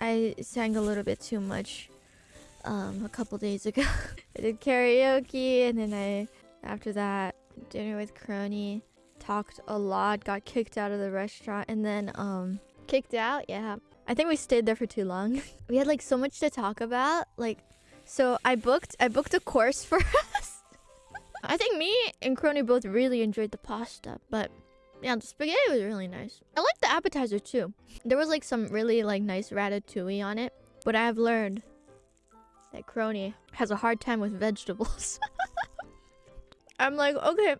I sang a little bit too much um, a couple days ago. I did karaoke and then I, after that, dinner with Crony, talked a lot, got kicked out of the restaurant, and then um, kicked out. Yeah, I think we stayed there for too long. we had like so much to talk about. Like, so I booked I booked a course for us. I think me and Crony both really enjoyed the pasta, but yeah, the spaghetti was really nice. I like the appetizer too. There was like some really like nice ratatouille on it, but I have learned that Crony has a hard time with vegetables. I'm like, okay,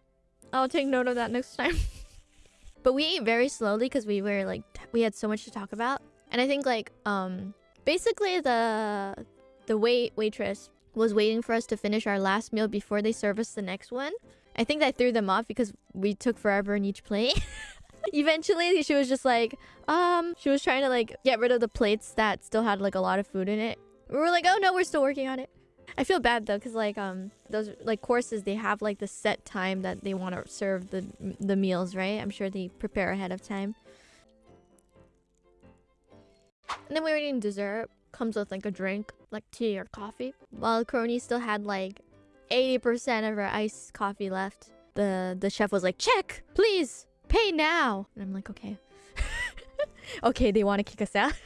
I'll take note of that next time. but we ate very slowly because we were like, we had so much to talk about. And I think like, um, basically the the wait waitress was waiting for us to finish our last meal before they serve us the next one. I think that threw them off because we took forever in each plate. Eventually, she was just like, um, she was trying to like get rid of the plates that still had like a lot of food in it. We were like, oh no, we're still working on it. I feel bad though, cause like um those like courses they have like the set time that they want to serve the the meals, right? I'm sure they prepare ahead of time. And then we were eating dessert. Comes with like a drink, like tea or coffee. While Crony still had like 80% of her iced coffee left. The the chef was like, check, please, pay now. And I'm like, okay. okay, they want to kick us out.